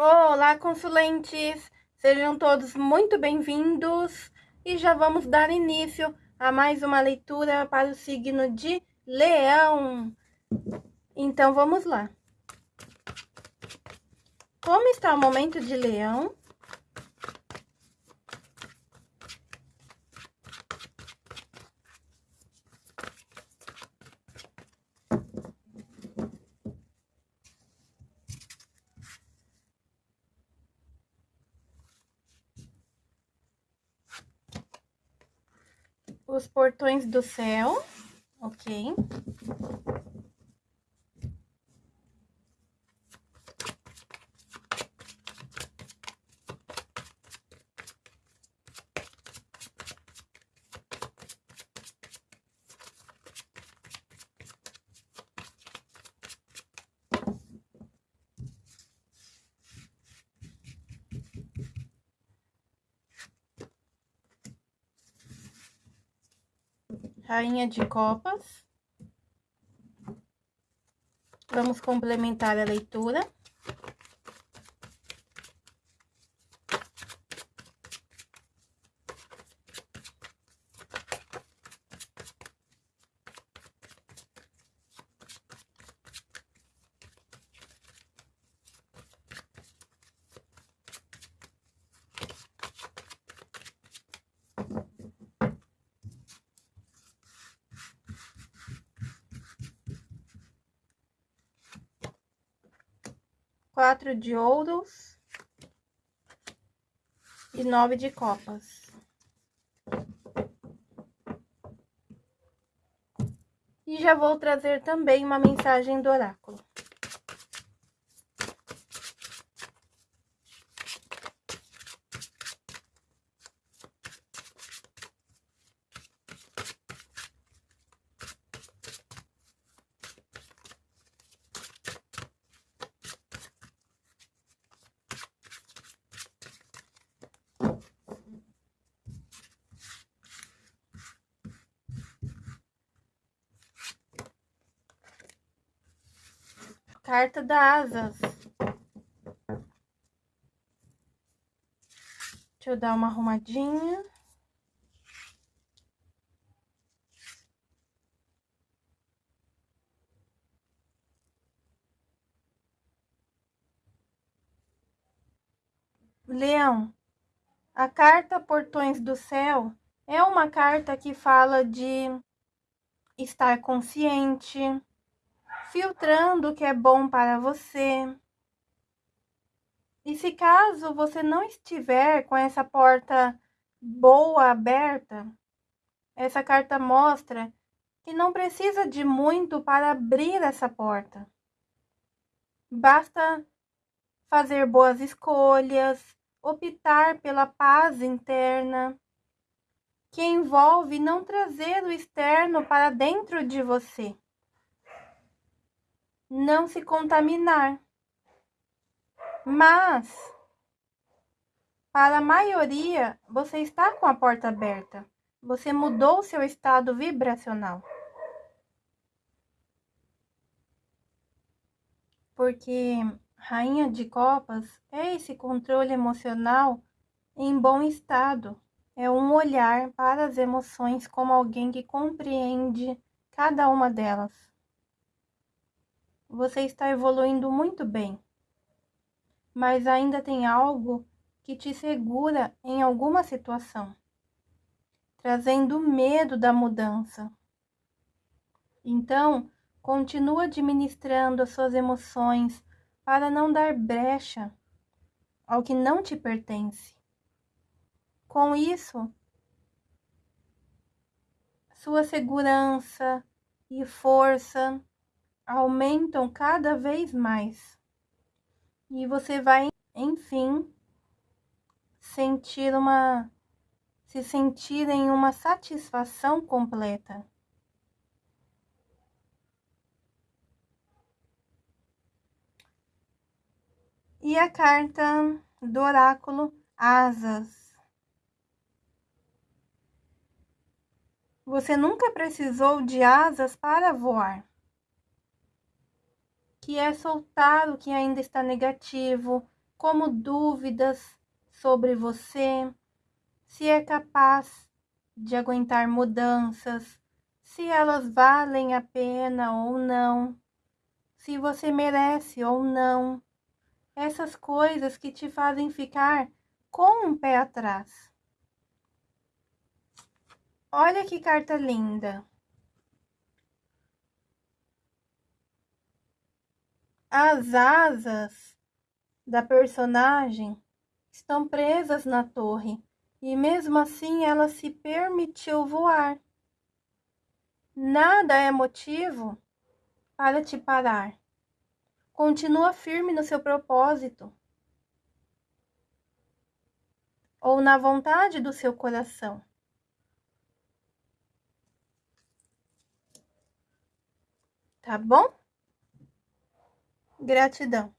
Olá, consulentes! Sejam todos muito bem-vindos e já vamos dar início a mais uma leitura para o signo de Leão. Então, vamos lá. Como está o momento de Leão? Os portões do céu, ok? Rainha de Copas. Vamos complementar a leitura. Quatro de ouros e nove de copas. E já vou trazer também uma mensagem do oráculo. Carta da Asas. Deixa eu dar uma arrumadinha. Leão, a carta Portões do Céu é uma carta que fala de estar consciente, filtrando o que é bom para você. E se caso você não estiver com essa porta boa aberta, essa carta mostra que não precisa de muito para abrir essa porta. Basta fazer boas escolhas, optar pela paz interna, que envolve não trazer o externo para dentro de você não se contaminar. Mas, para a maioria, você está com a porta aberta. Você mudou seu estado vibracional. Porque Rainha de Copas é esse controle emocional em bom estado. É um olhar para as emoções como alguém que compreende cada uma delas. Você está evoluindo muito bem, mas ainda tem algo que te segura em alguma situação, trazendo medo da mudança. Então, continua administrando as suas emoções para não dar brecha ao que não te pertence. Com isso, sua segurança e força aumentam cada vez mais. E você vai, enfim, sentir uma se sentir em uma satisfação completa. E a carta do oráculo Asas. Você nunca precisou de asas para voar que é soltar o que ainda está negativo, como dúvidas sobre você, se é capaz de aguentar mudanças, se elas valem a pena ou não, se você merece ou não. Essas coisas que te fazem ficar com um pé atrás. Olha que carta linda. As asas da personagem estão presas na torre e mesmo assim ela se permitiu voar. Nada é motivo para te parar. Continua firme no seu propósito ou na vontade do seu coração. Tá bom? Gratidão.